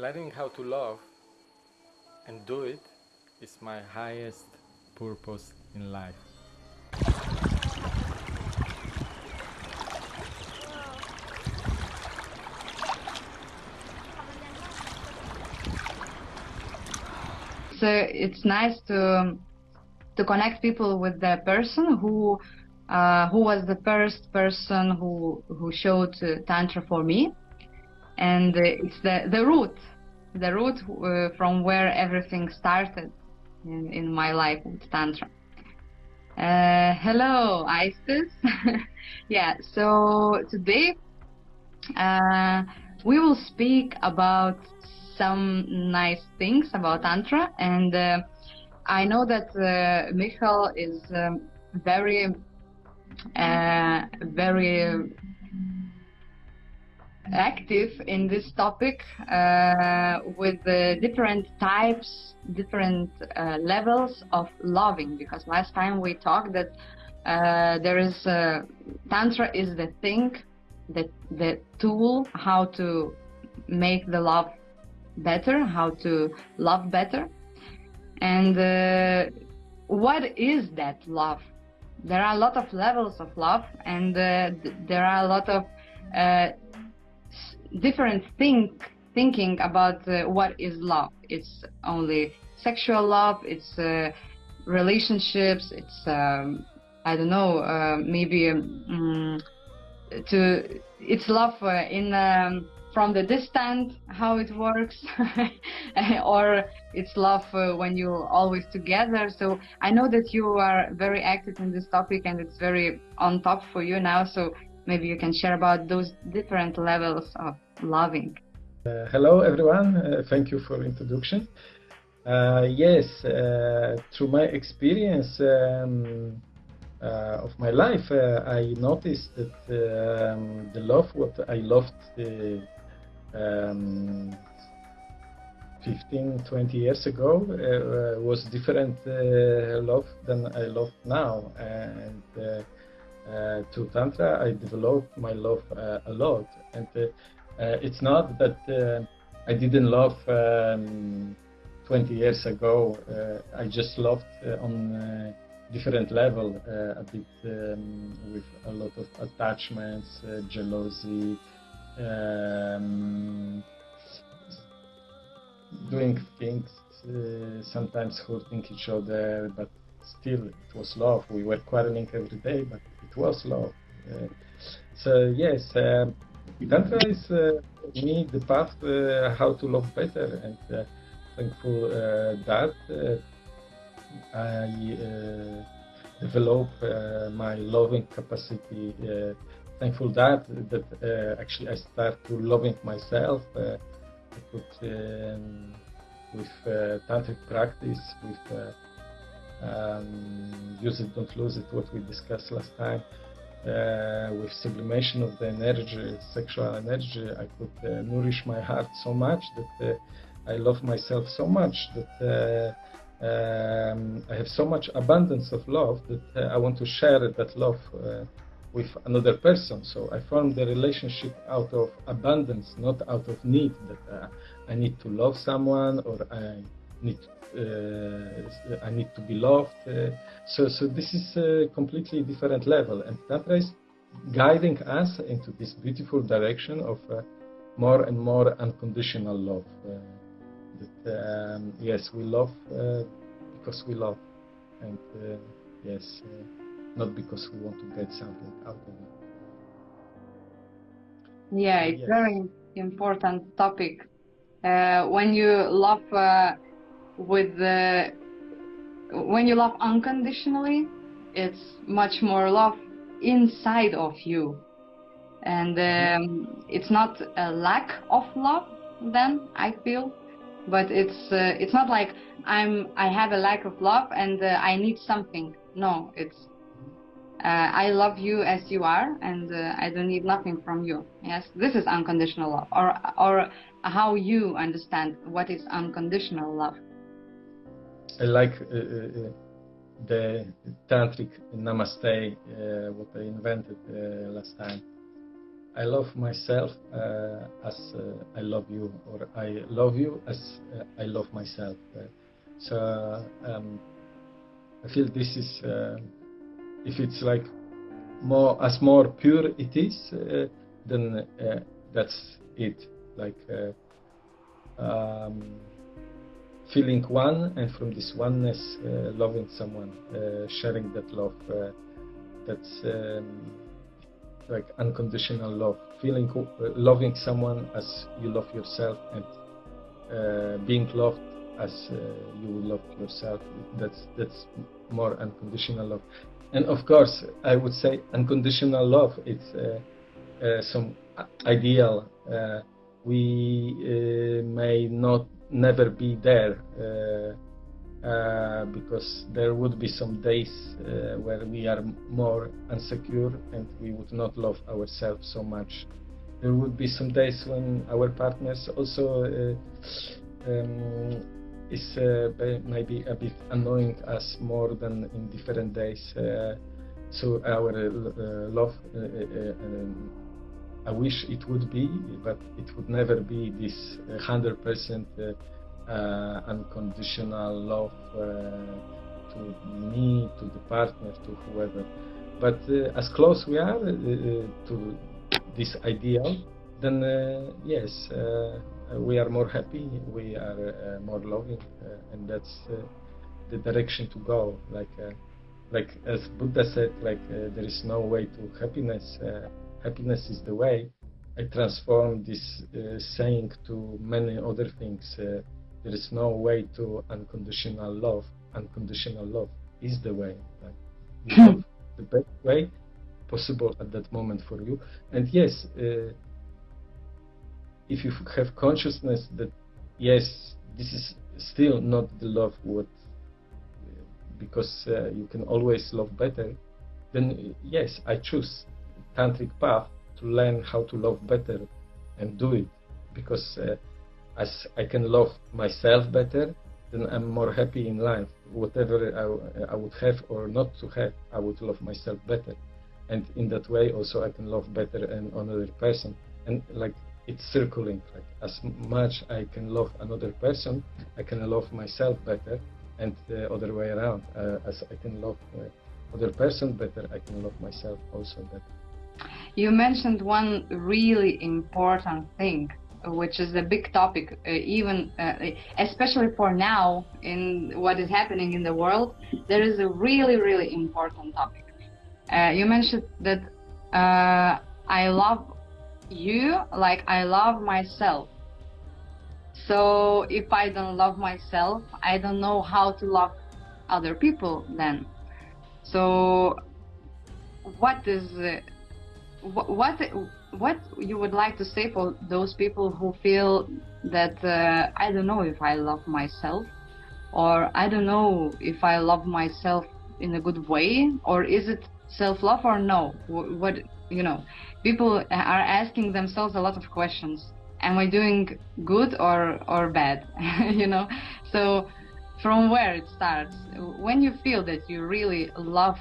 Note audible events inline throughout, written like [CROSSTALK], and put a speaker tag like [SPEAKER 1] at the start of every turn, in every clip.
[SPEAKER 1] learning how to love and do it is my highest purpose in life.
[SPEAKER 2] So it's nice to to connect people with the person who uh, who was the first person who who showed uh, tantra for me, and uh, it's the the root, the root uh, from where everything started in, in my life with tantra. Uh, hello, Isis. [LAUGHS] yeah. So today uh, we will speak about some nice things about tantra and. I know that uh, Michal is um, very, uh, very active in this topic uh, with different types, different uh, levels of loving. Because last time we talked that uh, there is tantra is the thing, the the tool how to make the love better, how to love better. And uh, what is that love? There are a lot of levels of love, and uh, th there are a lot of uh, different think thinking about uh, what is love. It's only sexual love. It's uh, relationships. It's um, I don't know, uh, maybe um, to it's love in. Um, from the distance how it works [LAUGHS] or it's love uh, when you're always together so i know that you are very active in this topic and it's very on top for you now so maybe you can share about those different levels of loving.
[SPEAKER 3] Uh, hello everyone. Uh, thank you for introduction. Uh, yes uh, through my experience um, uh, of my life, uh, I noticed that um, the love what I loved um, 15, 20 years ago was different love than I love now. And to Tantra, I developed my love a lot. And it's not that I didn't love um, 20 years ago. I just loved on different level, uh, a bit um, with a lot of attachments, uh, jealousy, um, doing things, uh, sometimes hurting each other, but still it was love. We were quarreling every day, but it was love. Uh, so yes, um, Tantra is uh, me the path uh, how to love better, and uh, thankful uh, that uh, I develop my loving capacity thankful that that uh, actually I start to loving myself. Uh, I could um, with uh, tantric practice, with um, use it, don't lose it, what we discussed last time. Uh, with sublimation of the energy, sexual energy, I could uh, nourish my heart so much that uh, I love myself so much that um, I have so much abundance of love that I want to share that love with another person. So I formed the relationship out of abundance, not out of need that uh, I need to love someone or I need uh, I need to be loved. Uh, so so this is a completely different level, and Tantra is guiding us into this beautiful direction of uh, more and more unconditional love. Uh, that um, yes, we love uh, because we love, and yes not because we want to get something out of it.
[SPEAKER 2] Yeah, it's yes. very important topic. Uh, when you love uh, with the when you love unconditionally, it's much more love inside of you, and um, it's not a lack of love. Then I feel, but it's uh, it's not like I'm I have a lack of love and uh, I need something. No, it's uh, I love you as you are, and uh, I don't need nothing from you. Yes, this is unconditional love, or or how you understand what is unconditional love.
[SPEAKER 3] I like uh, uh the tantric namaste, uh, what I invented uh, last time. I love myself uh, as uh, I love you, or I love you as uh, I love myself. Uh, so um, I feel this is, uh, if it's like more as more pure it is, uh, then that's it. Like um, feeling one, and from this oneness, loving someone, sharing that love. that's um, like unconditional love, feeling uh, loving someone as you love yourself, and uh, being loved as uh, you love yourself. That's that's more unconditional love. And of course, I would say unconditional love. It's uh, uh, some ideal. Uh, we may not never be there uh, because there would be some days uh, where we are more insecure and we would not love ourselves so much. There would be some days when our partners also uh, um, is uh, maybe a bit annoying us more than in different days. Uh, so our love, um, I wish it would be, but it would never be this uh, hundred percent uh, uh, unconditional love uh, to me, to the partner, to whoever. But uh, as close we are uh, to this ideal, then yes, we are more happy, we are more loving, and that's the direction to go. Like like as Buddha said, like uh, there is no way to happiness. Uh, happiness is the way. I transform this uh, saying to many other things. There is no way to unconditional love. Unconditional love is the way. Like, [LAUGHS] the best way possible at that moment for you. And yes, uh, if you have consciousness that yes, this is still not the love what because uh, you can always love better, then yes, I choose tantric path to learn how to love better and do it because uh, as I can love myself better, then I'm more happy in life. Whatever I, I would have or not to have, I would love myself better. And in that way, also, I can love better and another person. And like it's circling. Like as much I can love another person, I can love myself better, and the other way around. Uh, as I can love uh, other person better, I can love myself also better.
[SPEAKER 2] You mentioned one really important thing which is a big topic, uh, even uh, especially for now in what is happening in the world. There is a really, really important topic. Uh, you mentioned that uh, I love you like I love myself. So if I don't love myself, I don't know how to love other people then. So what is what what you would like to say for those people who feel that uh, I don't know if I love myself or I don't know if I love myself in a good way or is it self-love or no? What you know people are asking themselves a lot of questions. Am I doing good or or bad? [LAUGHS] You know? So from where it starts? When you feel that you really love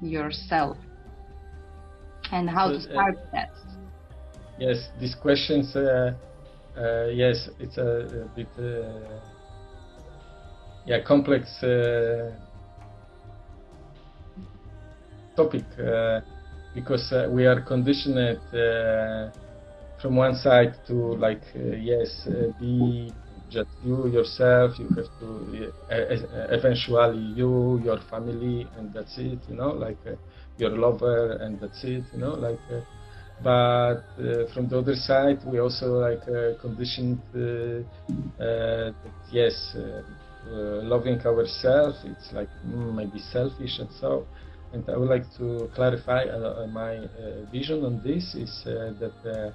[SPEAKER 2] yourself and how to uh, start uh, that
[SPEAKER 3] Yes, these questions. Uh, uh, yes, it's a, a bit uh, yeah complex uh, topic uh, because uh, we are conditioned from one side to like yes be just you yourself you have to eventually you your family and that's it you know like your lover and that's it you know like but uh, from the other side we also like uh, conditioned uh, that yes loving ourselves it's like mm, maybe selfish and so. And I would like to clarify uh, my uh, vision on this is uh, that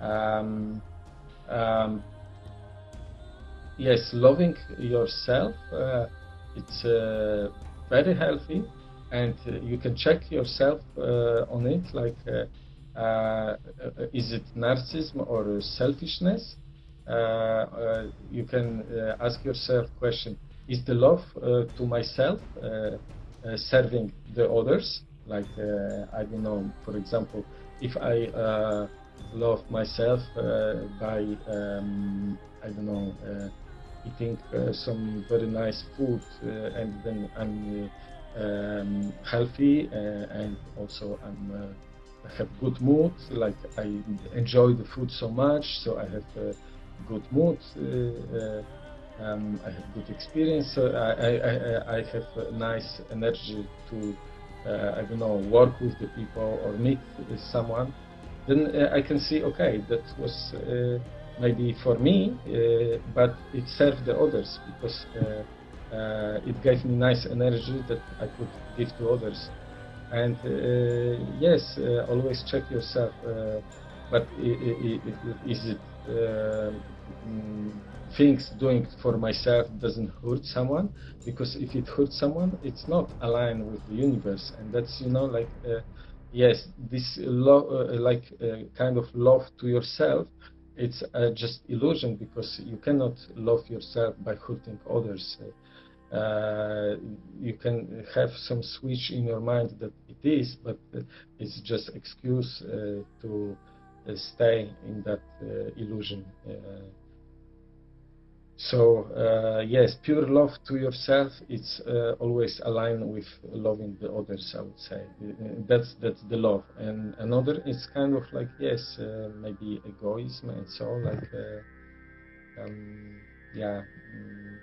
[SPEAKER 3] um, um, yes loving yourself it's very healthy and you can check yourself on it like uh, is it narcissism or selfishness? Uh, you can uh, ask yourself question, is the love to myself serving the others? Like, I don't know, for example, if I uh, love myself uh, by um, I don't know uh, eating uh, some very nice food uh, and then I'm um, healthy and also I'm I have good mood like I enjoy the food so much so I have a good mood um, I have good experience I, I, I, have nice energy to uh, I don't know, work with the people or meet someone, then uh, I can see, okay, that was uh, maybe for me, but it served the others because it gave me nice energy that I could give to others. And yes, always check yourself, but is it mm, things doing for myself doesn't hurt someone? Because if it hurts someone it's not aligned with the universe. And that's you know like uh, yes this love uh, like uh, kind of love to yourself it's uh, just illusion because you cannot love yourself by hurting others. Uh, you can have some switch in your mind that it is but it's just excuse uh, to stay in that illusion so uh, yes, pure love to yourself. It's uh, always aligned with loving the others. I would say uh, that's that's the love. And another is kind of like yes, uh, maybe egoism and so like uh, um, yeah. Mm.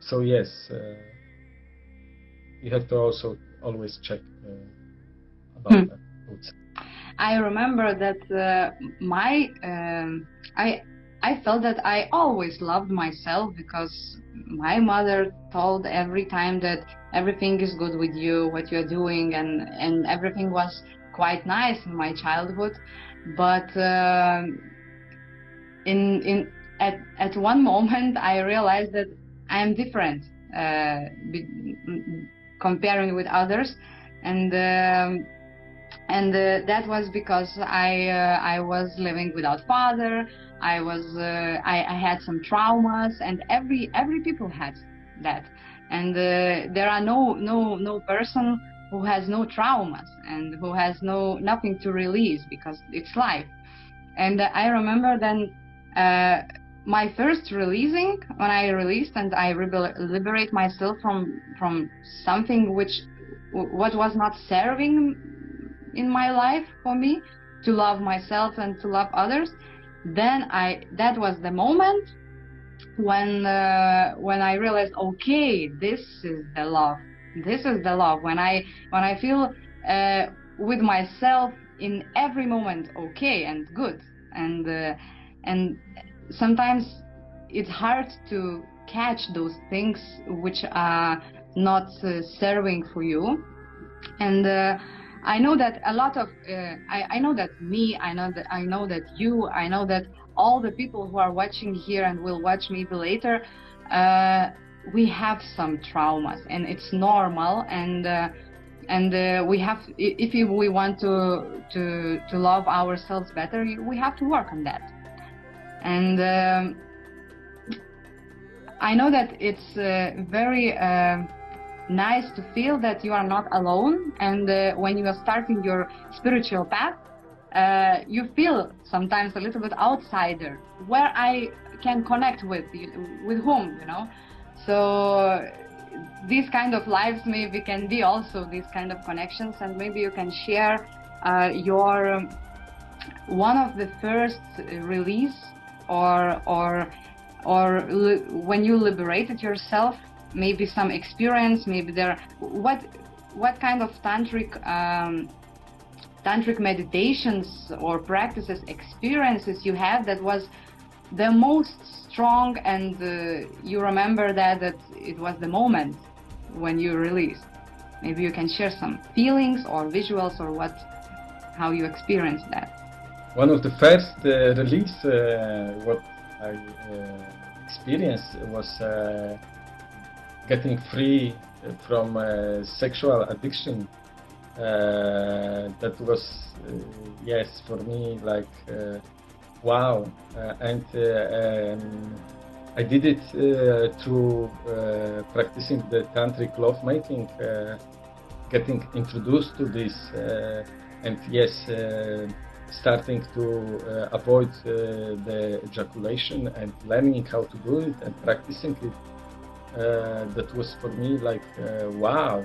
[SPEAKER 3] So yes, uh, you have to also always check about hmm. that.
[SPEAKER 2] I remember that my um, I I felt that I always loved myself because my mother told every time that everything is good with you, what you're doing, and, and everything was quite nice in my childhood. But uh, in in at at one [LAUGHS] moment, I realized that I am different uh, comparing with others, and. Um, and uh, that was because I uh, I was living without father. I was uh, I, I, had some traumas, and every every people had that, and uh, there are no no no person who has no traumas and who has no nothing to release because it's life. And I remember then uh, my first releasing when I released and I liberate myself from from something which what was not serving in my life for me to love myself and to love others then I that was the moment when uh, when I realized okay this is the love. This is the love. When I when I feel uh, with myself in every moment okay and good. And uh, and sometimes it's hard to catch those things which are not uh, serving for you. And uh, I know that a lot of uh, I, I know that me I know that I know that you I know that all the people who are watching here and will watch maybe later uh, we have some traumas and it's normal and uh, and uh, we have if we want to to to love ourselves better we have to work on that and um, I know that it's uh, very uh, nice to feel that you are not alone. And uh, when you are starting your spiritual path uh, you feel sometimes a little bit outsider where i can connect with with whom you know? So these kind of lives maybe can be also these kind of connections. And maybe you can share uh, your um, one of the first release or or or when you liberated yourself maybe some experience, maybe there. What what kind of tantric um, tantric meditations or practices, experiences you had that was the most strong, and uh, you remember that that it was the moment when you released. Maybe you can share some feelings or visuals or what, how you experienced that.
[SPEAKER 3] One of the first uh, release, uh, what I uh, experienced was uh, getting free from uh, sexual addiction. Uh, that was uh, yes for me like wow. And um, I did it through practicing the tantric lovemaking getting introduced to this and yes, uh, starting to uh, avoid uh, the ejaculation and learning how to do it and practicing it. Uh, that was for me like uh, wow.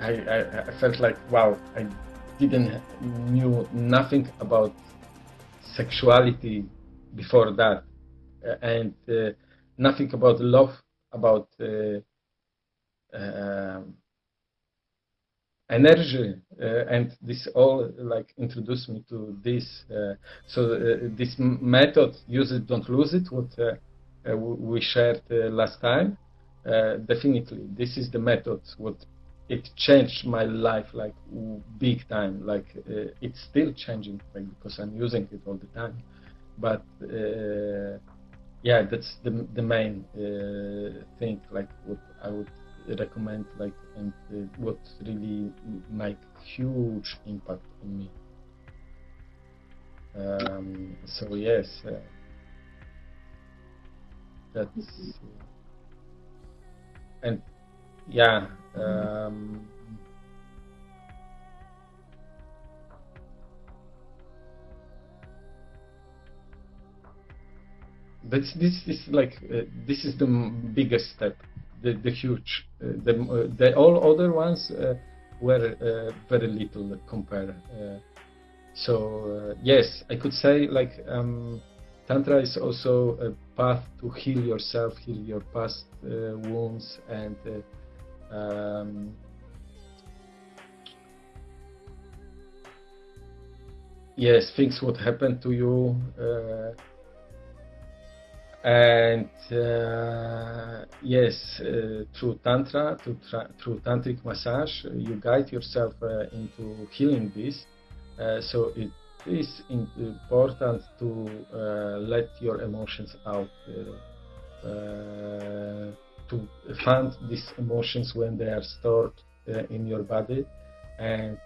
[SPEAKER 3] I, I, I felt like wow. I didn't knew nothing about sexuality before that, and nothing about love, about energy uh, and this all like introduced me to this uh, so uh, this method use it don't lose it what uh, uh, we shared uh, last time. Definitely this is the method what it changed my life like big time like it's still changing like, because i'm using it all the time. But yeah that's the, the main thing like what i would recommend like and uh, what really make huge impact on me. Um, so yes uh, that's uh, and yeah um, but this is like uh, this is the biggest step the, the huge. Uh, the, uh, the all other ones uh, were very little compared. so yes, I could say like um, Tantra is also a path to heal yourself, heal your past wounds, and um, yes, things what happened to you. Uh, and uh, yes, uh, through tantra, through tantric massage, you guide yourself uh, into healing this. Uh, so it is important to uh, let your emotions out, uh, to find these emotions when they are stored in your body, and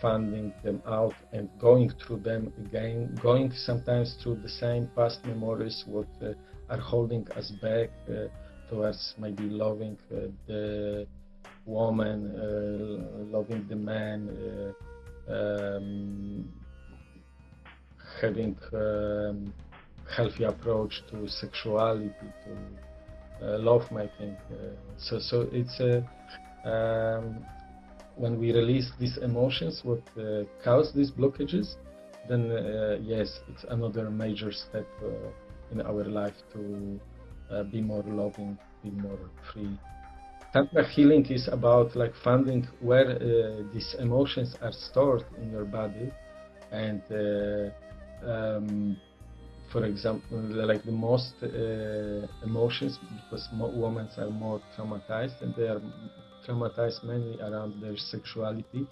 [SPEAKER 3] finding them out and going through them again, going sometimes through the same past memories, what uh, are holding us back uh, towards maybe loving uh, the woman, uh, loving the man, uh, um, having um, healthy approach to sexuality, to uh, love making. so, so it's a um, when we release these emotions, what uh, these blockages, then uh, yes, it's another major step uh, in our life to uh, be more loving, be more free. Tantra healing is about like finding where uh, these emotions are stored in your body, and uh, um, for example, like the most emotions, because women are more traumatized and they are traumatized mainly around their sexuality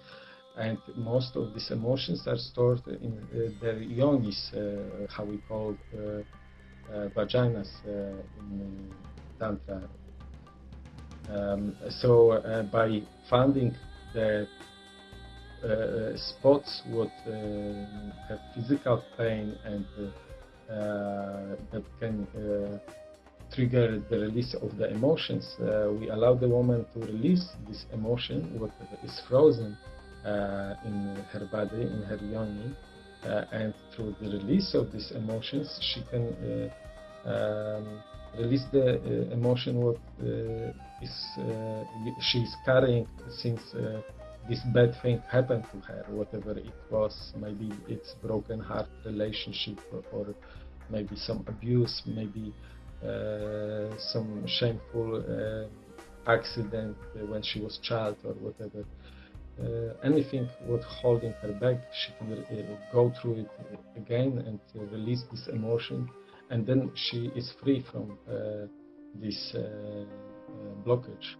[SPEAKER 3] and most of these emotions are stored in uh, their yonis, uh, how we call uh, uh vaginas uh, in Tantra. Um, so by finding the spots what have physical pain and that can trigger the release of the emotions. Uh, we allow the woman to release this emotion, what is frozen uh, in her body, in her yoni, uh, and through the release of these emotions, she can uh, um, release the uh, emotion what is she is carrying since this bad thing happened to her, whatever it was. Maybe it's broken heart relationship, or, maybe some abuse, maybe some shameful uh, accident when she was child or whatever. Uh, anything what holding her back, she can uh, go through it again and uh, release this emotion, and then she is free from uh, this blockage,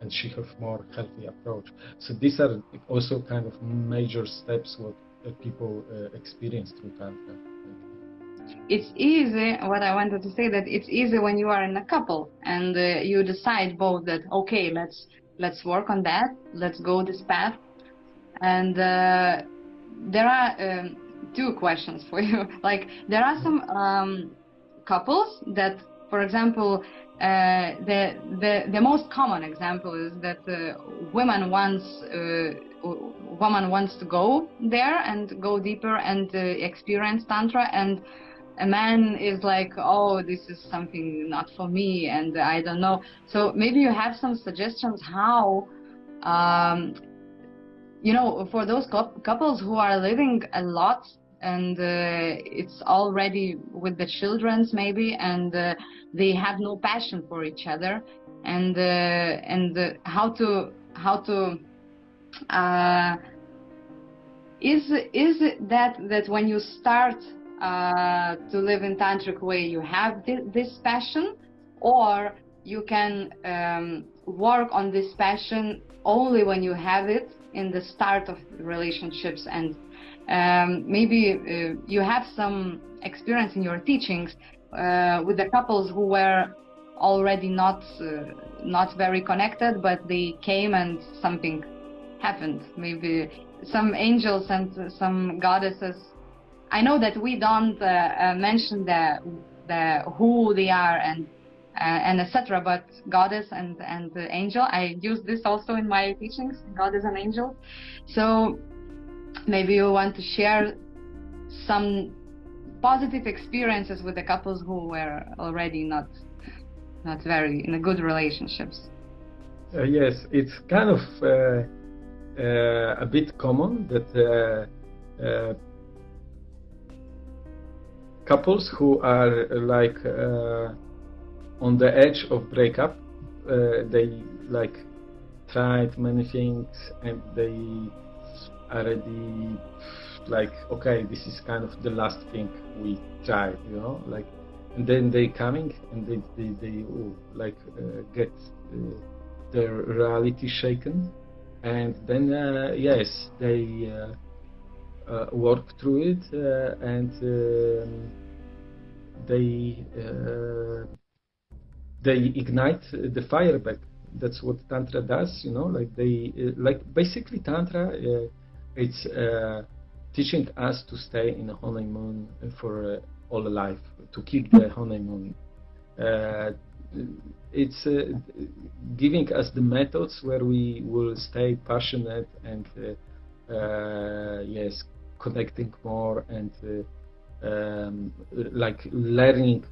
[SPEAKER 3] and she have more healthy approach. So these are also kind of major steps what people experience through tantra
[SPEAKER 2] it's easy what i wanted to say that it's easy when you are in a couple and uh, you decide both that okay let's let's work on that let's go this path. And uh, there are um, two questions for [LAUGHS] you. Like there are some um, couples that for example, uh, the, the the most common example is that uh, women wants uh, woman wants to go there and go deeper and uh, experience tantra, and a man is like, oh, this is something not for me, and I don't know. So maybe you have some suggestions how. Um, you know, for those couples who are living a lot and uh, it's already with the children's maybe and uh, they have no passion for each other and uh, and uh, how to how to uh, is is it that that when you start uh, to live in tantric way you have th this passion or you can um, work on this passion only when you have it in the start of relationships and um, maybe uh, you have some experience in your teachings uh, with the couples who were already not uh, not very connected, but they came and something happened. Maybe some angels and some goddesses. I know that we don't uh, uh, mention the the who they are and uh, and etc. But goddess and and angel, I use this also in my teachings, goddess and angel. So maybe you want to share some positive experiences with the couples who were already not not very in a good relationships.
[SPEAKER 3] Uh, yes, it's kind of uh, uh, a bit common that couples who are like uh, on the edge of breakup, they like tried many things and they already like okay this is kind of the last thing we try you know like and then they coming and they they, they oh, like uh, get uh, their reality shaken. And then uh, yes they uh, uh, work through it uh, and um, they they ignite the fire back that's what tantra does you know like they like basically tantra it's uh, teaching us to stay in a honeymoon for uh, all life, to keep the honeymoon. Uh, it's uh, giving us the methods where we will stay passionate and uh, uh, yes, connecting more and um, like learning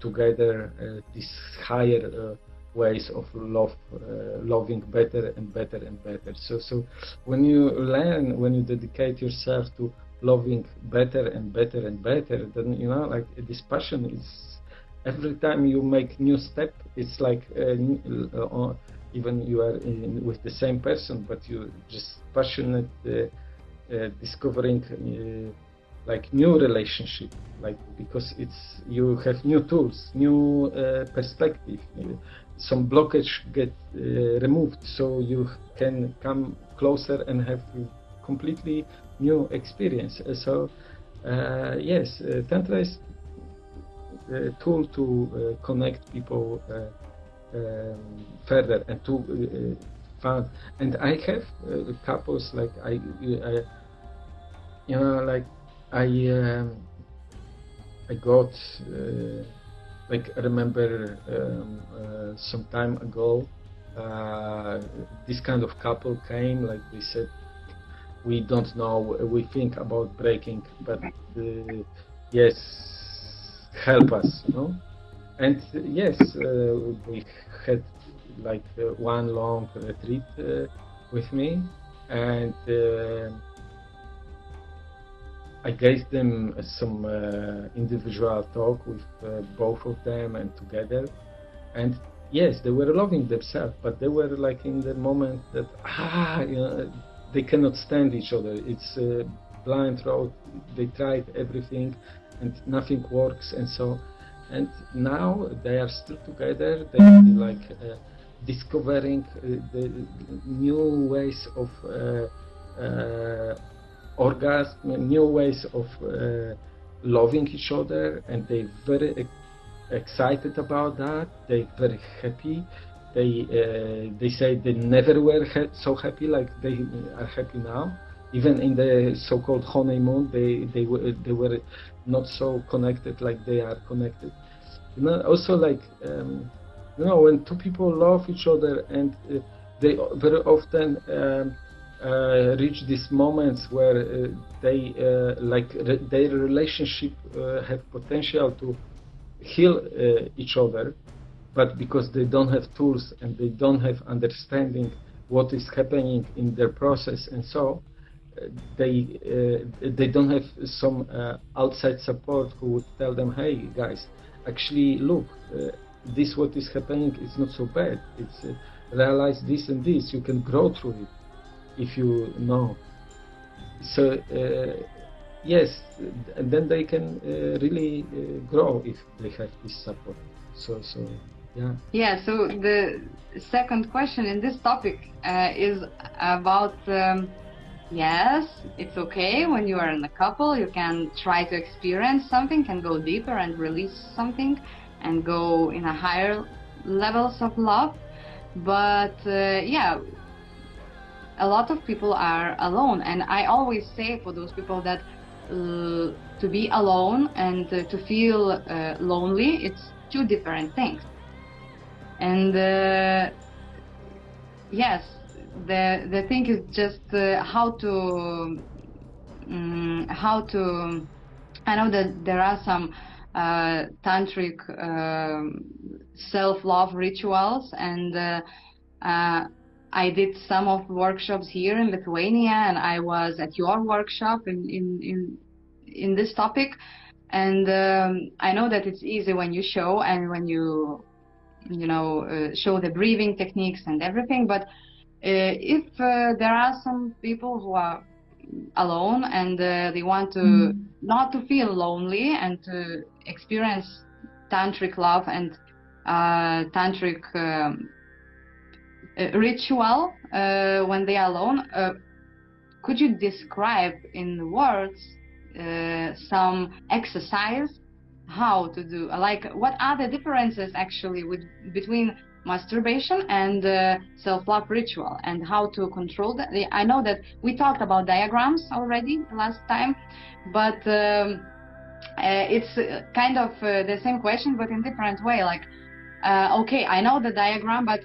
[SPEAKER 3] together this higher ways of love, uh, loving better and better and better. So, so when you learn, when you dedicate yourself to loving better and better and better, then you know, like this passion is every time you make new step, it's like uh, uh, even you are in, with the same person, but you just passionate uh, uh, discovering uh, like new relationship like because it's you have new tools new uh, perspective. Some blockage get uh, removed so you can come closer and have completely new experience. Uh, so uh, yes uh, tantra is a tool to uh, connect people um, further and to find and i have couples like I, I you know like i um, i got like I remember um, uh, some time ago, uh, this kind of couple came, like they said, we don't know, we think about breaking, but uh, yes, help us, you know. And yes, uh, we had like uh, one long retreat uh, with me, and I gave them some uh, individual talk with uh, both of them and together. And yes, they were loving themselves, but they were like in the moment that, ah, you know, they cannot stand each other. It's a blind road. They tried everything and nothing works. And so, and now they are still together. They like uh, discovering uh, the new ways of uh, uh, orgasm, new ways of loving each other, and they're very excited about that. They're very happy. They uh, they say they never were ha so happy like they are happy now. Even in the so-called honeymoon, they they were they were not so connected like they are connected. You know, also like um, you know when two people love each other and uh, they very often um, uh, reach these moments where uh, they uh, like re their relationship uh, have potential to heal uh, each other, but because they don't have tools and they don't have understanding what is happening in their process and so they they don't have some outside support who would tell them, hey guys, actually look this what is happening is not so bad. It's uh, realize this and this. You can grow through it if you know. So uh, yes, and then they can uh, really uh, grow if they have this support. So so yeah.
[SPEAKER 2] Yeah. So the second question in this topic uh, is about. Um, yes, it's okay when you are in a couple. You can try to experience something, can go deeper and release something and go in a higher levels of love. But uh, yeah a lot of people are alone. And i always say for those people that uh, to be alone and uh, to feel uh, lonely it's two different things. And uh, yes the the thing is just uh, how to um, how to i know that there are some uh, tantric um, self-love rituals. And uh, uh, I did some of workshops here in Lithuania and I was at your workshop in in in, in this topic. And um, I know that it's easy when you show and when you you know uh, show the breathing techniques and everything. But uh, if uh, there are some people who are alone and they want to mm. not to feel lonely and to experience tantric love and uh, tantric um, uh, ritual uh, when they are alone. Uh, could you describe in words uh, some exercise how to do like what are the differences actually with between masturbation and uh, self-love ritual and how to control that i know that we talked about diagrams already last time but um, uh, it's uh, kind of uh, the same question but in different way like okay i know the diagram but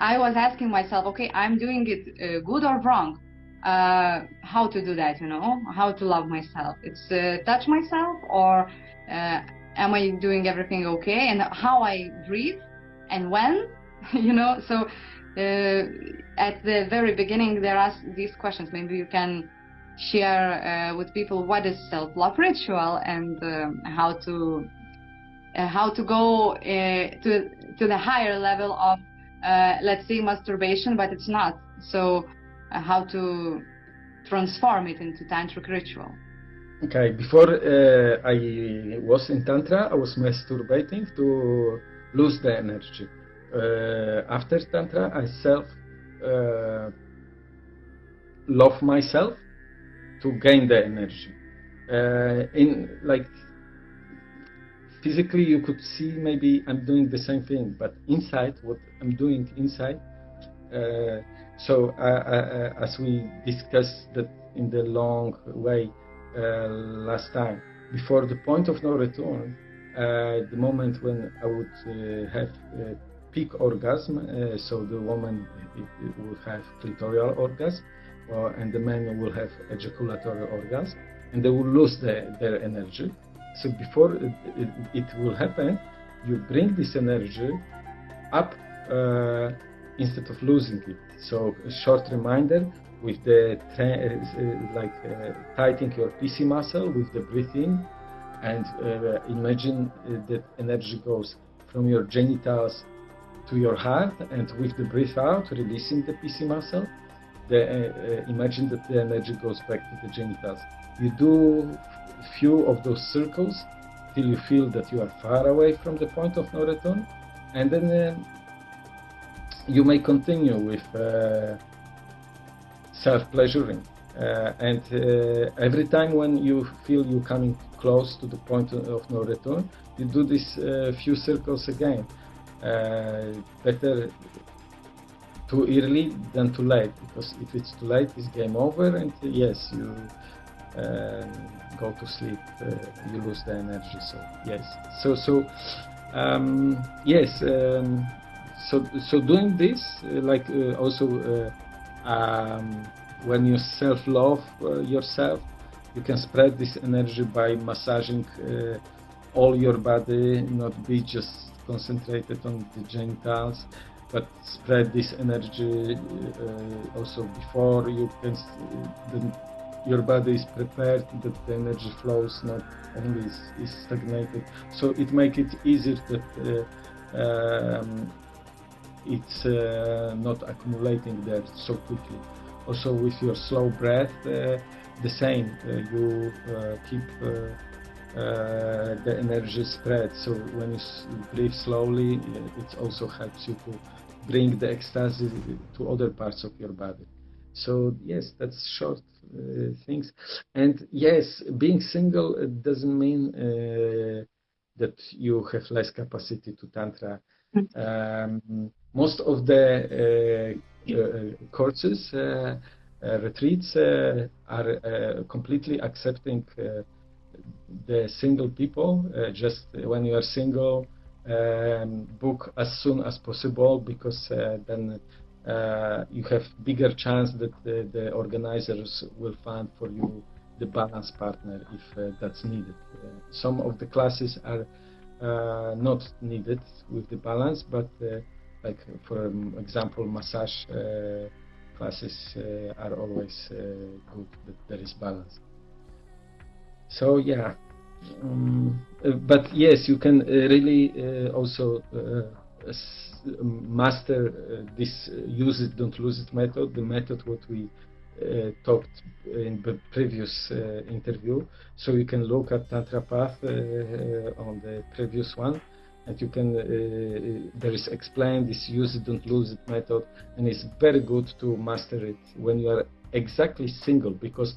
[SPEAKER 2] i was asking myself okay i'm doing it good or wrong? Uh, how to do that you know? How to love myself? It's uh, touch myself or uh, am i doing everything okay? And how i breathe and when [LAUGHS] you know? So at the very beginning there are these questions. Maybe you can share uh, with people what is self-love ritual and um, how to uh, how to go uh, to to the higher level of uh, let's say masturbation but it's not. So uh, how to transform it into tantric ritual.
[SPEAKER 3] Okay before uh, i was in tantra i was masturbating to lose the energy after tantra i self love myself to gain the energy. Uh, in like physically, you could see maybe I'm doing the same thing, but inside, what I'm doing inside. Uh, so uh, uh as we discussed that in the long way uh, last time, before the point of no return, uh, the moment when I would have peak orgasm, so the woman it, it would have clitoral orgasm and the man will have ejaculatory orgasm and they will lose the, their energy. So before it, it, will happen, you bring this energy up uh, instead of losing it. So a short reminder with the uh, like uh, tightening your PC muscle with the breathing and uh, imagine uh, that energy goes from your genitals to your heart and with the breath out releasing the PC muscle the, uh, imagine that the energy goes back to the genitals. You do a few of those circles till you feel that you are far away from the point of no return, and then uh, you may continue with uh, self-pleasuring. Uh, and every time when you feel you coming close to the point of no return, you do these uh, few circles again. better too early than too late because if it's too late it's game over and yes you go to sleep, you lose the energy. So yes, so so um, yes, um, so so doing this, like also um, when you self-love yourself, you can spread this energy by massaging all your body, not be just concentrated on the genitals, but spread this energy uh, also before you can. The, your body is prepared that the energy flows not only is, is stagnated. So it makes it easier that uh, um, it's uh, not accumulating there so quickly. Also with your slow breath, uh, the same. Uh, you uh, keep uh, the energy spread. So when you breathe slowly, it also helps you to bring the ecstasy to other parts of your body. So yes, that's short uh, things. And yes, being single doesn't mean uh, that you have less capacity to tantra. Um, most of the uh, courses, retreats are completely accepting the single people. Uh, just when you are single, um, book as soon as possible because uh, then uh, you have bigger chance that the, the, organizers will find for you the balance partner if uh, that's needed. Uh, some of the classes are uh, not needed with the balance, but like for um, example, massage classes are always good that there is balance. So yeah, um, uh, but yes, you can uh, really uh, also master this use it, don't lose it method, the method what we uh, talked in the previous uh, interview. So you can look at Tantra Path uh, on the previous one, and you can there is explained this use it, don't lose it method, and it's very good to master it when you are exactly single because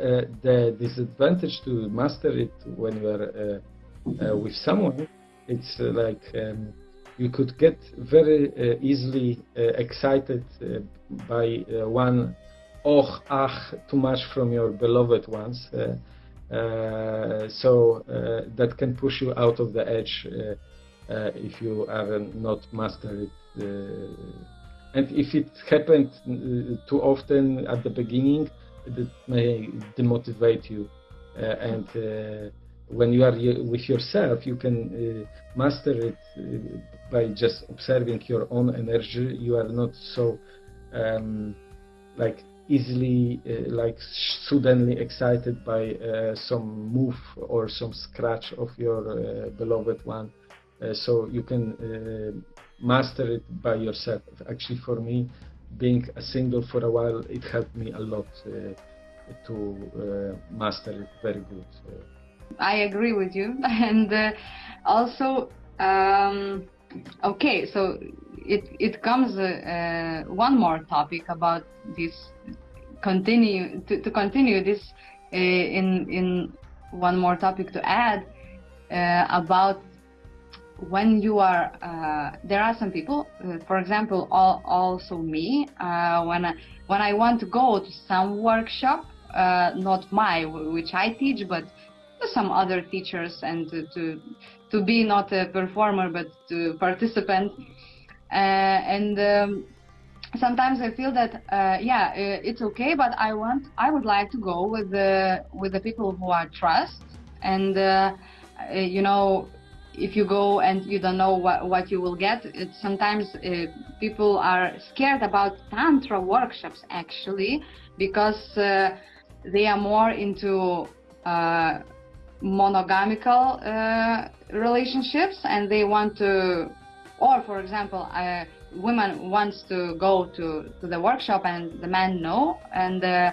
[SPEAKER 3] uh, the disadvantage to master it when you are uh, uh, with someone, it's like um, you could get very easily excited by one oh ah too much from your beloved ones. Uh, so uh, that can push you out of the edge uh, if you are not mastered it. and if it happened too often at the beginning, that may demotivate you. Uh, and uh, when you are with yourself, you can uh, master it by just observing your own energy. You are not so um, like easily uh, like suddenly excited by uh, some move or some scratch of your uh, beloved one so you can master it by yourself actually for me being a single for a while, it helped me a lot uh, to uh, master it very good.
[SPEAKER 2] I agree with you, [LAUGHS] and uh, also, um, okay, so it it comes uh, one more topic about this continue to, to continue this uh, in in one more topic to add uh, about when you are uh, there are some people uh, for example all, also me uh, when I, when I want to go to some workshop uh, not my which I teach but some other teachers and to, to, to be not a performer but to participant. Uh, and um, sometimes I feel that uh, yeah it's okay but I want I would like to go with the with the people who I trust. And you know if you go and you don't know what, what you will get, sometimes uh, people are scared about tantra workshops actually because uh, they are more into uh, monogamical uh, relationships and they want to, or for example, a woman wants to go to, to the workshop and the man no, and uh, uh,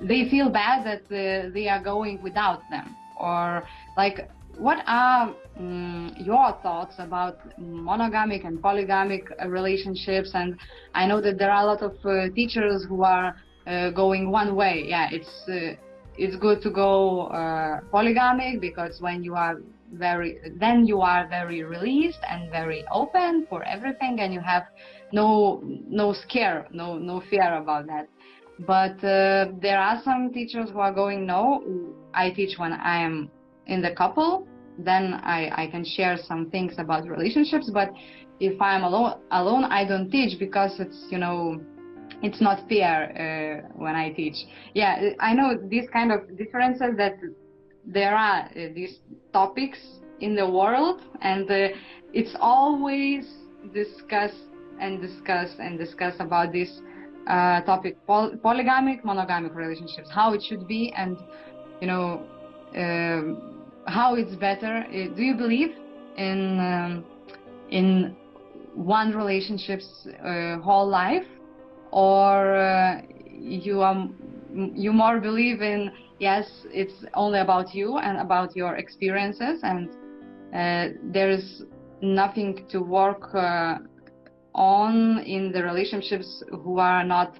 [SPEAKER 2] they feel bad that they are going without them. Or like what are um, your thoughts about monogamic and polygamic relationships? And I know that there are a lot of uh, teachers who are uh, going one way. Yeah, it's uh, it's good to go uh, polygamic because when you are very then you are very released and very open for everything, and you have no no scare, no no fear about that. but uh, there are some teachers who are going no i teach when i am in the couple then i, I can share some things about relationships. But if i'm alone alone i don't teach because it's you know it's not fair uh, when i teach. Yeah i know these kind of differences that there are uh, these topics in the world and uh, it's always discussed and discussed and discussed about this uh, topic poly polygamic monogamic relationships how it should be and you know um, how it's better uh, do you believe in um, in one relationship's uh, whole life? Or uh, you are you more believe in yes it's only about you and about your experiences and uh, there is nothing to work uh, on in the relationships who are not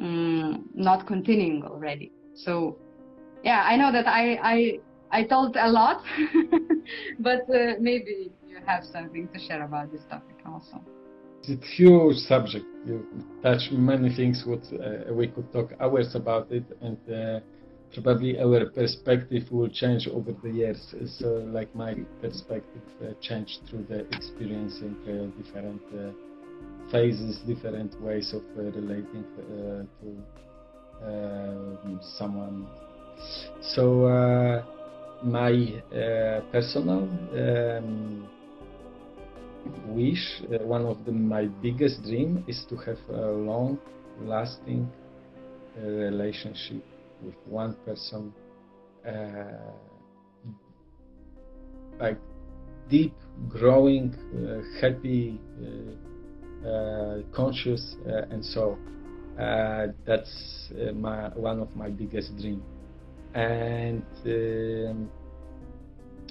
[SPEAKER 2] um, not continuing already. So yeah i know that i i i told a lot [LAUGHS] but uh, maybe you have something to share about this topic also.
[SPEAKER 3] It's a huge subject. You touch many things what uh, we could talk hours about it and uh, probably our perspective will change over the years. So like my perspective uh, changed through the experiencing uh, different uh, phases, different ways of relating to uh, someone. So my personal um, wish, one of the, my biggest dream, is to have a long-lasting relationship with one person, like deep, growing, uh, happy, uh, uh, conscious, uh, and so uh, that's my one of my biggest dreams. And um,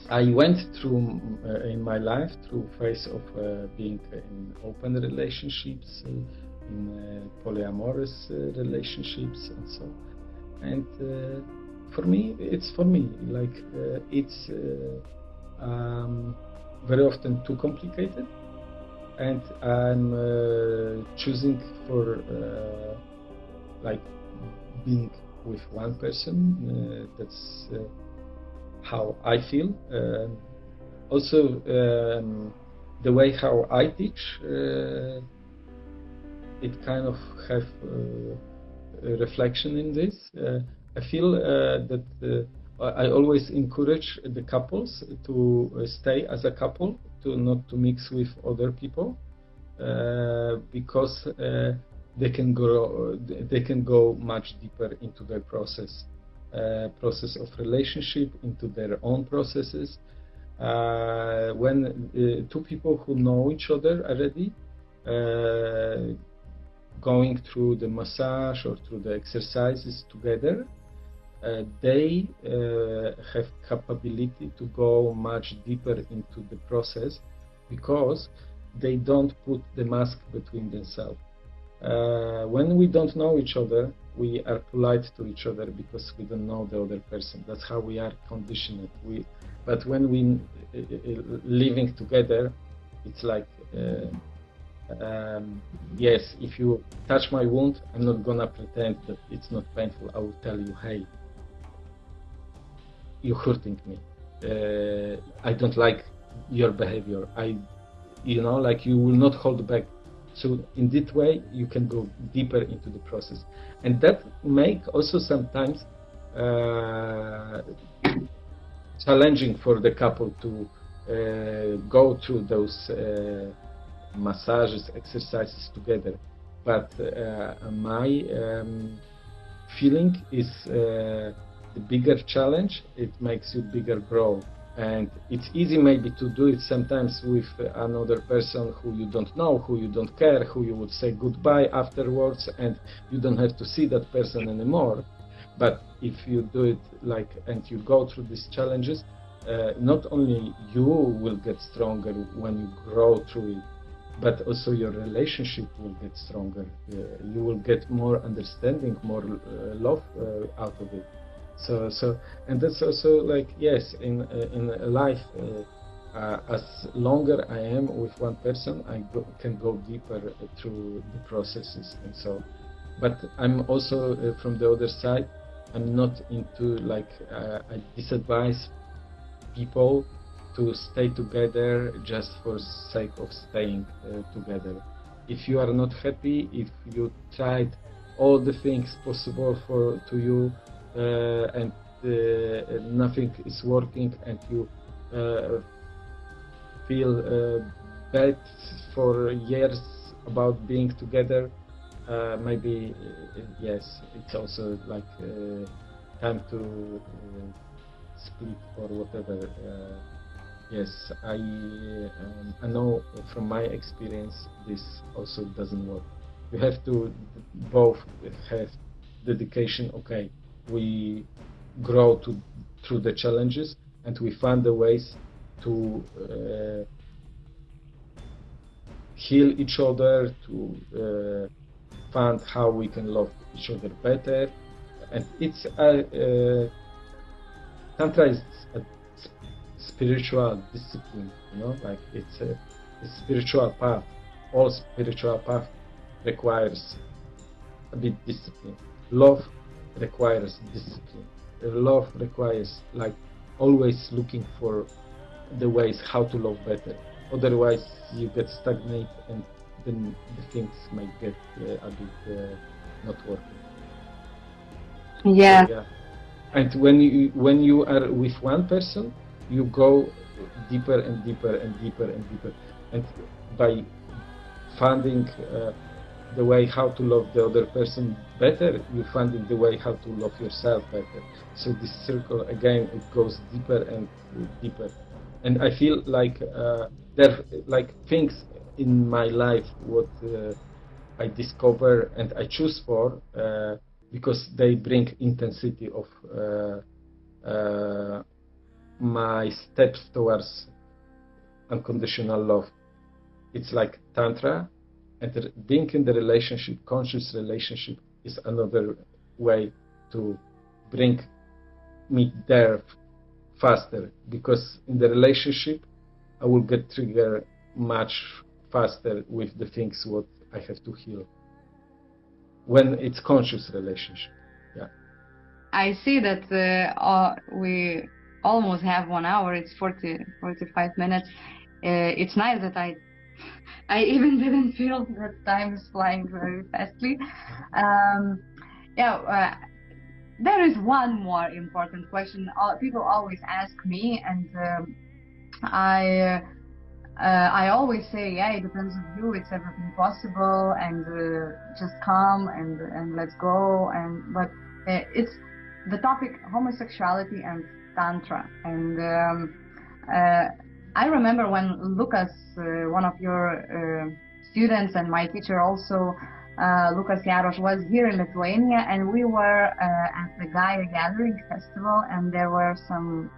[SPEAKER 3] I went through uh, in my life through phase of uh, being in open relationships, uh, in polyamorous relationships, and so. And for me, it's for me like it's um, very often too complicated and I'm uh, choosing for uh, like being with one person. Uh, that's uh, how I feel. Um, also, um, the way how I teach, uh, it kind of have uh, a reflection in this. I feel that I always encourage the couples to stay as a couple to not to mix with other people uh, because uh, they can grow they can go much deeper into their process uh, process of relationship into their own processes uh, when uh, two people who know each other already uh, going through the massage or through the exercises together uh, they uh, have capability to go much deeper into the process because they don't put the mask between themselves. Uh, when we don't know each other, we are polite to each other because we don't know the other person. That's how we are conditioned. We, but when we uh, living together, it's like, uh, um, yes, if you touch my wound, I'm not gonna pretend that it's not painful. I will tell you, hey, you're hurting me. Uh, I don't like your behavior. I, you know, like you will not hold back. So in that way, you can go deeper into the process, and that make also sometimes uh, challenging for the couple to uh, go through those uh, massages, exercises together. But uh, my um, feeling is uh, the bigger challenge, it makes you bigger grow. And it's easy maybe to do it sometimes with another person who you don't know, who you don't care, who you would say goodbye afterwards, and you don't have to see that person anymore. But if you do it like, and you go through these challenges, uh, not only you will get stronger when you grow through it, but also your relationship will get stronger. Uh, you will get more understanding, more uh, love uh, out of it. So so and that's also like yes in uh, in life. Uh, uh, as longer I am with one person, I go, can go deeper through the processes, and so but I'm also uh, from the other side. I'm not into like uh, I disadvise people to stay together just for sake of staying uh, together. If you are not happy, if you tried all the things possible for to you uh, and uh, nothing is working and you uh, feel uh, bad for years about being together, uh, maybe uh, yes, it's also like uh, time to uh, split or whatever. Uh, yes, I um, I know from my experience this also doesn't work. You have to both have dedication. Okay, we grow to through the challenges and we find the ways to uh, heal each other, to uh, find how we can love each other better. And it's a, uh, Tantra is a spiritual discipline, you know, like it's a, a spiritual path. All spiritual path requires a bit discipline. Love requires discipline. Love requires like always looking for the ways how to love better. Otherwise, you get stagnant and then the things might get uh, a bit uh, not working.
[SPEAKER 2] Yeah.
[SPEAKER 3] So, yeah. And when you when you are with one person, you go deeper and deeper and deeper and deeper, and by finding uh, the way how to love the other person better, you find finding the way how to love yourself better. So this circle again, it goes deeper and deeper. And I feel like uh, there, like things in my life what uh, I discover and I choose for uh, because they bring intensity of uh, uh, my steps towards unconditional love. It's like tantra, and being in the relationship, conscious relationship, is another way to bring me there faster because in the relationship I will get triggered much faster with the things what I have to heal when it's conscious relationship. Yeah.
[SPEAKER 2] I see that uh, uh, we almost have one hour. It's 40, 45 minutes. Uh, it's nice that I I even [LAUGHS] didn't feel that time is flying very fastly. Um, yeah, uh, there is one more important question. Uh, people always ask me, and um, I. Uh, I always say, yeah, it depends on you. It's everything possible, and uh, just come and and let's go. And but uh, it's the topic homosexuality and tantra, and um, uh, I remember when Lucas, uh, one of your uh, students and my teacher also, uh, Lucas Jarosz, was here in Lithuania, and we were at the Gaia Gathering Festival, and there were some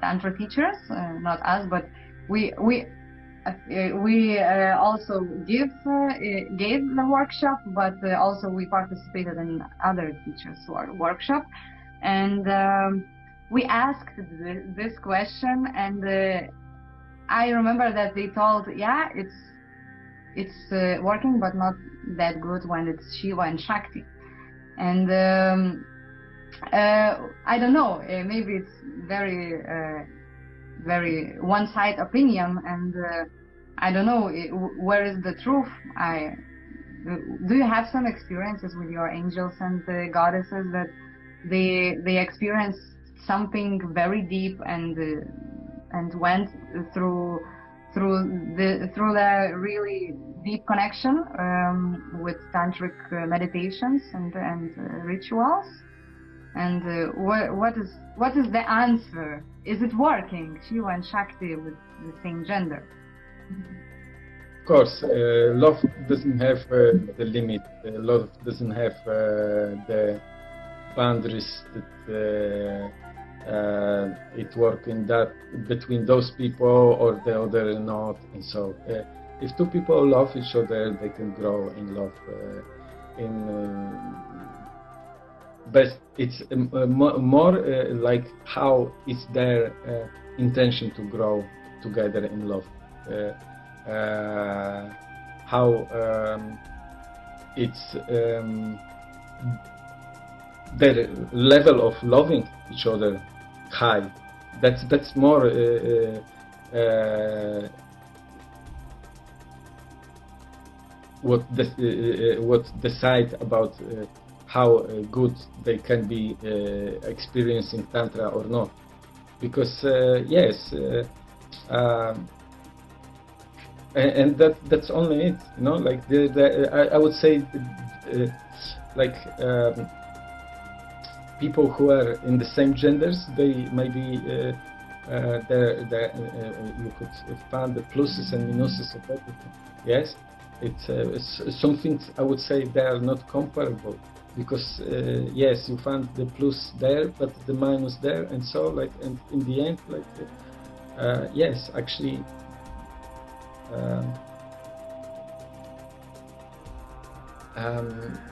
[SPEAKER 2] tantra teachers, not us, but we we uh, we uh, also give uh, gave the workshop, but also we participated in other teachers' workshop, and um, we asked th this question, and I remember that they told, yeah, it's it's working, but not that good when it's Shiva and Shakti, and um, I don't know, maybe it's very very one-side opinion and uh, I don't know where is the truth. I do you have some experiences with your angels and the goddesses that they they experienced something very deep and uh, and went through through the through the really deep connection um, with tantric uh, meditations and and uh, rituals. And uh, what what is what is the answer? Is it working? Shiva and shakti with the same gender.
[SPEAKER 3] Of course uh, love doesn't have uh, the limit. Love doesn't have uh, the boundaries that uh, it work in that between those people or the other not and so uh, if two people love each other they can grow in love uh, in best it's um, more like how it's their intention to grow together in love how um, it's um, their level of loving each other high. That's that's more uh, uh, uh, what the, what decide about how good they can be experiencing tantra or not. Because yes, um, and, and that that's only it. You know, like the, the I, I would say, uh, like. Um, people who are in the same genders, they maybe uh, uh, the, uh, you could find the pluses and minuses of everything. Yes, it's, uh, it's I would say they are not comparable because uh, yes, you find the plus there, but the minus there, and so like and in the end, like uh, yes, actually. Um, um,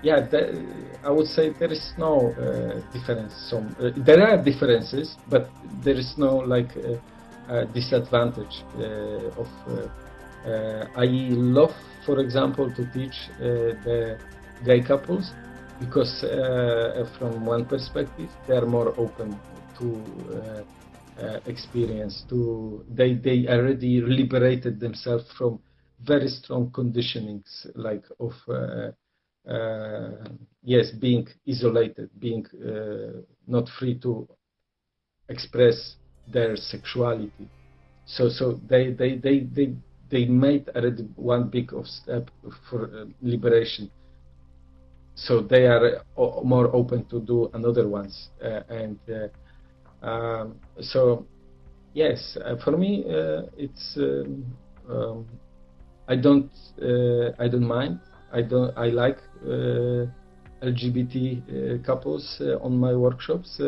[SPEAKER 3] yeah, the, I would say there is no uh, difference. Some uh, there are differences, but there is no like uh, uh disadvantage uh, of. Uh, I love, for example, to teach the gay couples because, from one perspective, they are more open to experience. To they they already liberated themselves from very strong conditionings like of uh, yes, being isolated, being uh, not free to express their sexuality. So, so they, they, they, they, they made already one big of step for uh, liberation. So they are more open to do another ones, uh, and uh, um, so yes, uh, for me it's um, um, I don't I don't mind I don't. I like uh, LGBT uh, couples uh, on my workshops.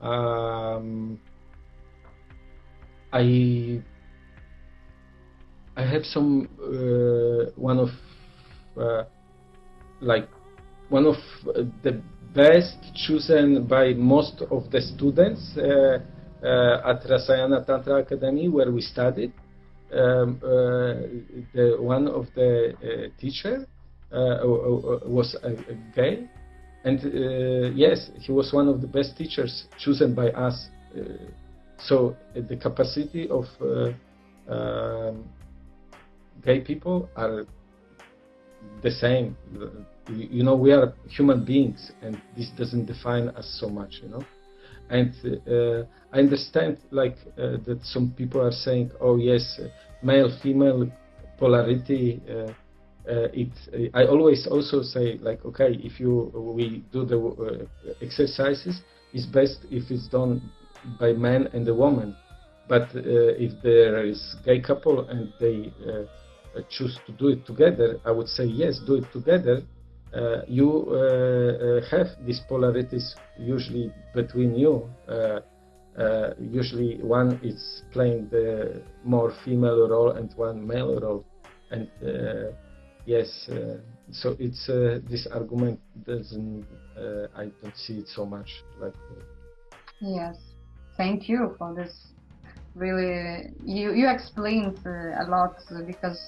[SPEAKER 3] Um, I I have some one of like one of the best chosen by most of the students uh, uh, at Rasayana Tantra Academy where we studied. Um, uh, the one of the teacher was gay, and uh, yes, he was one of the best teachers chosen by us. Uh, so the capacity of um, gay people are the same. You know, we are human beings, and this doesn't define us so much. You know, and uh, I understand like uh, that some people are saying, "Oh yes, male-female polarity uh, uh, it uh, I always also say like okay if you we do the uh, exercises it's best if it's done by man and a woman. But if there is gay couple and they choose to do it together I would say yes do it together. Uh, you uh, uh, have these polarities usually between you. usually, one is playing the more female role and one male role, and yes, uh, so it's uh, this argument doesn't. Uh, I don't see it so much like.
[SPEAKER 2] Yes, thank you for this. Really, you you explained a lot because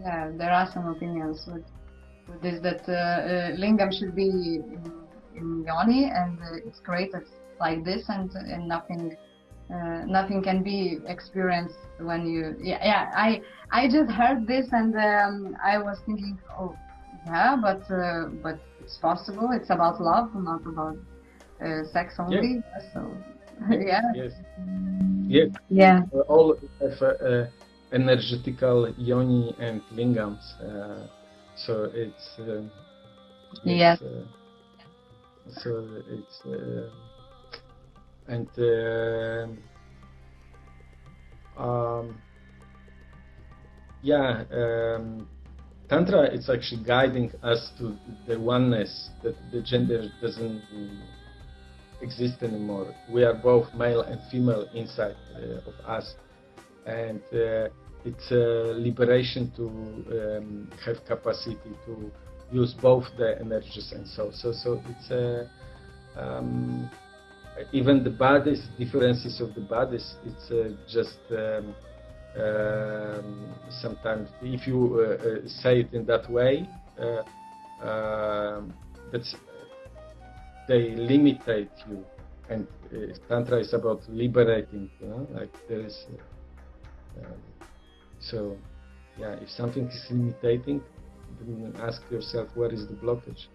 [SPEAKER 2] yeah, there are some opinions with, with this that uh, lingam should be in, in yoni and it's created like this and and nothing uh, nothing can be experienced when you yeah, yeah i i just heard this and um, i was thinking oh yeah but uh, but it's possible. It's about love not about uh, sex only.
[SPEAKER 3] Yeah.
[SPEAKER 2] so [LAUGHS] yeah.
[SPEAKER 3] yes. Yeah
[SPEAKER 2] yeah.
[SPEAKER 3] uh, all have uh, energetical yoni and lingams so it's
[SPEAKER 2] yes
[SPEAKER 3] so it's and uh, um, yeah, um, Tantra it's actually guiding us to the oneness that the gender doesn't exist anymore. We are both male and female inside uh, of us, and uh, it's a liberation to um, have capacity to use both the energies and so so so it's a um, even the bodies, differences of the bodies, it's uh, just um, um, sometimes if you uh, uh say it in that way, uh, um, that's they limitate you, and uh, tantra is about liberating. You know, like there is. Um, so, yeah, if something is limiting, then ask yourself where is the blockage.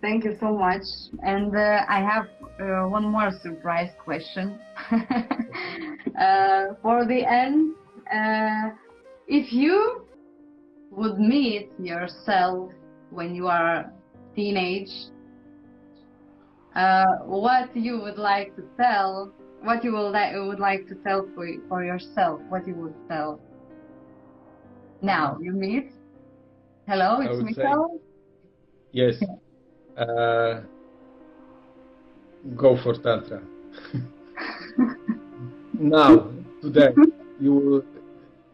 [SPEAKER 2] Thank you so much. And uh, I have uh, one more surprise question. [LAUGHS] uh, for the end, uh, if you would meet yourself when you are teenage, uh, what you would like to tell, what you would, li- would like to tell for, for yourself, what you would tell now you meet. Hello, it's
[SPEAKER 3] say- Yes. [LAUGHS] Uh, go for tantra. [LAUGHS] now, today, you will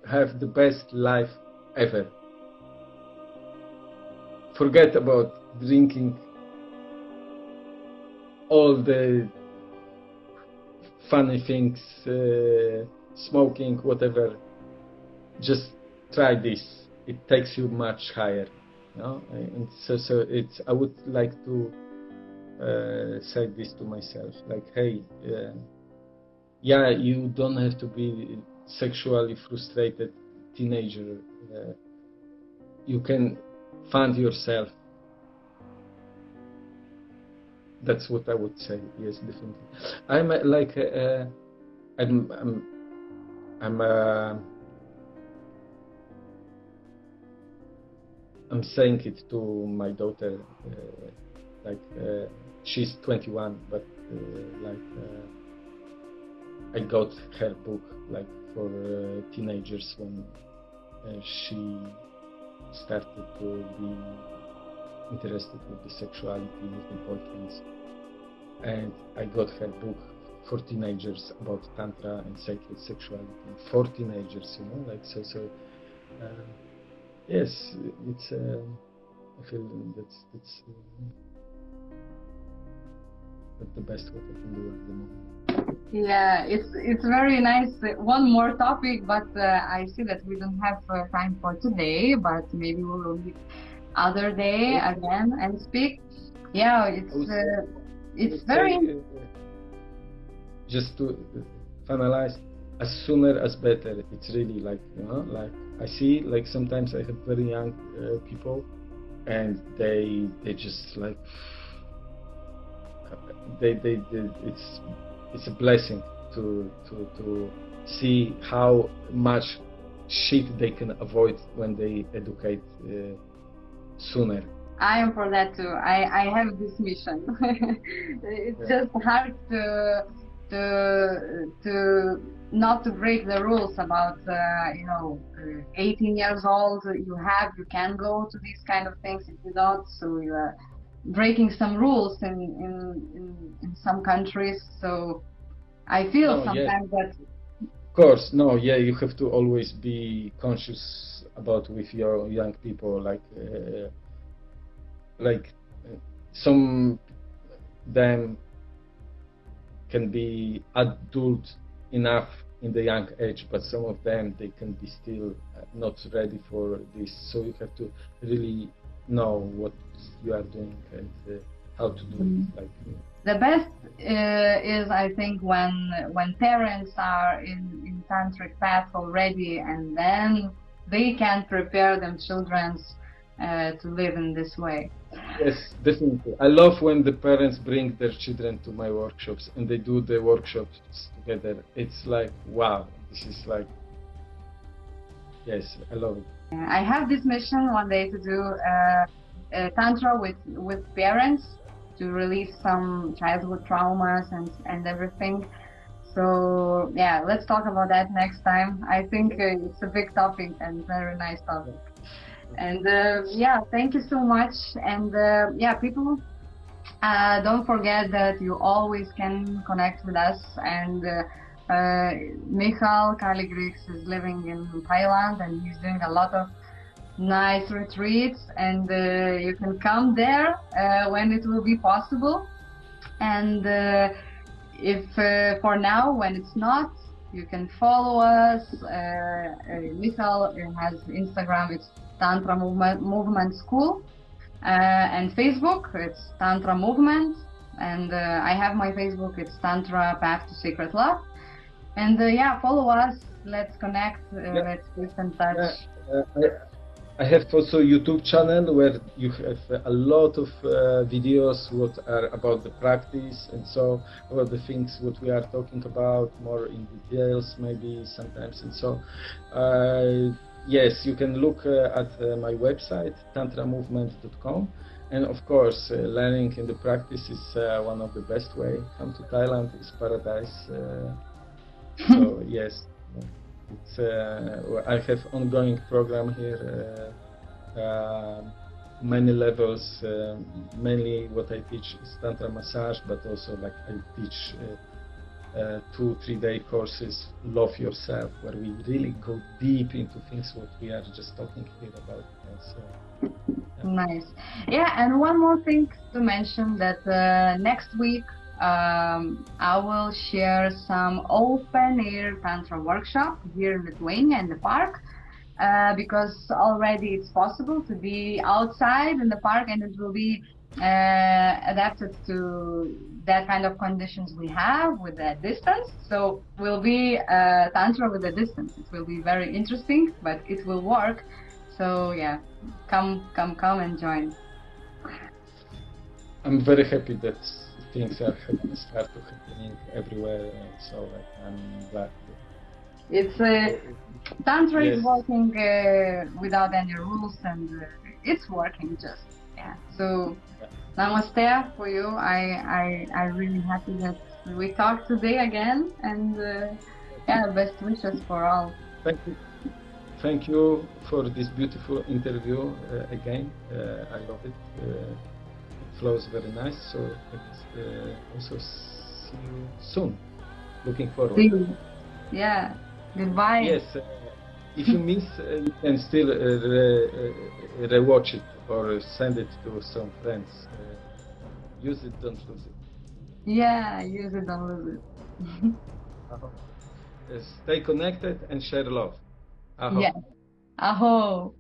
[SPEAKER 3] have the best life ever. Forget about drinking all the funny things, uh, smoking, whatever. Just try this. It takes you much higher. No, and so so it's. I would like to uh, say this to myself, like, hey, uh, yeah, you don't have to be sexually frustrated teenager. Uh, you can find yourself. That's what I would say. Yes, definitely. I'm uh, like, uh, I'm, I'm, I'm. I'm saying it to my daughter, uh, like uh, she's 21, but uh, like I got her book like for teenagers when she started to be interested with the sexuality the boyfriends, and I got her book for teenagers about tantra and sacred sexuality for teenagers, you know, like so so. Uh, yes, it's. Uh, I feel that's that's uh, that's the best what I can do at the moment.
[SPEAKER 2] Yeah, it's it's very nice. One more topic, but uh, I see that we don't have uh, time for today. But maybe we will meet other day again and speak. Yeah, it's uh, it's very
[SPEAKER 3] say, uh, just to finalize, as sooner as better. It's really like you know, like I see, like sometimes I have very young uh, people, and they they just like they, they they it's it's a blessing to to to see how much shit they can avoid when they educate uh, sooner.
[SPEAKER 2] I am for that too. I, I have this mission. [LAUGHS] it's
[SPEAKER 3] Yeah.
[SPEAKER 2] just hard to to to not to break the rules about uh, you know 18 years old you have you can go to these kind of things if you don't so you are breaking some rules in in in, in some countries so I feel
[SPEAKER 3] Oh, yeah.
[SPEAKER 2] sometimes that
[SPEAKER 3] Of course, no, yeah, you have to always be conscious about with your young people, like, uh, like uh, some them can be adult enough in the young age, but some of them they can be still uh, not ready for this. So you have to really know what you are doing and uh, how to do
[SPEAKER 2] Mhm.
[SPEAKER 3] it. Like,
[SPEAKER 2] the best uh, is I think when when parents are in in tantric path already and then they can prepare them children's uh, to live in this way.
[SPEAKER 3] Yes, definitely. I love when the parents bring their children to my workshops and they do the workshops together. It's like, wow, this is like, yes, I love it.
[SPEAKER 2] I have this mission one day to do uh, uh, tantra with with parents to release some childhood traumas and and everything. So yeah, let's talk about that next time. I think uh, it's a big topic and very nice topic. And uh, yeah, thank you so much. And uh, yeah, people, uh, don't forget that you always can connect with us. And uh, uh, Michal Kaligrix is living in Thailand and he's doing a lot of nice retreats. And uh, you can come there when it will be possible. And if for now, when it's not, you can follow us. Uh, Michal has Instagram. It's Tantra Movement, Movement School. Uh, and Facebook, it's Tantra Movement. And uh, I have my Facebook, it's Tantra Path to Secret Love. And uh, yeah, follow us. Let's connect. Uh,
[SPEAKER 3] Yeah.
[SPEAKER 2] Let's keep in touch.
[SPEAKER 3] Yeah, uh, I, I have also YouTube channel where you have a lot of uh, videos what are about the practice and so about the things what we are talking about more in details maybe sometimes and so uh, yes you can look uh, at uh, my website tantramovement.com and of course uh, learning in the practice is uh, one of the best way come to Thailand is paradise uh, [LAUGHS] so yes it's, uh, I have ongoing program here, uh, uh, many levels. Uh, mainly, what I teach is tantra massage, but also like I teach uh, uh, two, three day courses, love yourself, where we really go deep into things what we are just talking here about. And so,
[SPEAKER 2] Nice. Yeah, and one more thing to mention that uh, next week um, I will share some open air tantra workshop here in Lithuania in the park uh, because already it's possible to be outside in the park and it will be uh, adapted to that kind of conditions we have with the distance. So we'll be uh, tantra with the distance. It will be very interesting, but it will work. So yeah, come, come, come and join.
[SPEAKER 3] I'm very happy that things are happening, start to happening everywhere. So I'm glad.
[SPEAKER 2] It's uh, tantra is working uh, without any rules, and uh, it's working just yeah. So namaste for you. I I I really happy that we talked today again, and uh, yeah, best wishes for all.
[SPEAKER 3] Thank you. Thank you for this beautiful interview uh, again. Uh, I love it. Uh, it flows very nice. So let's uh, also see you soon. Looking forward.
[SPEAKER 2] See you. Yeah. Goodbye.
[SPEAKER 3] Yes. Uh, if you miss, uh, you can still uh, re- uh, rewatch it or send it to some friends. Uh, use it, don't lose it.
[SPEAKER 2] Yeah. Use it, don't lose it. [LAUGHS]
[SPEAKER 3] Uh, stay connected and share love. Aho.
[SPEAKER 2] yes. Aho.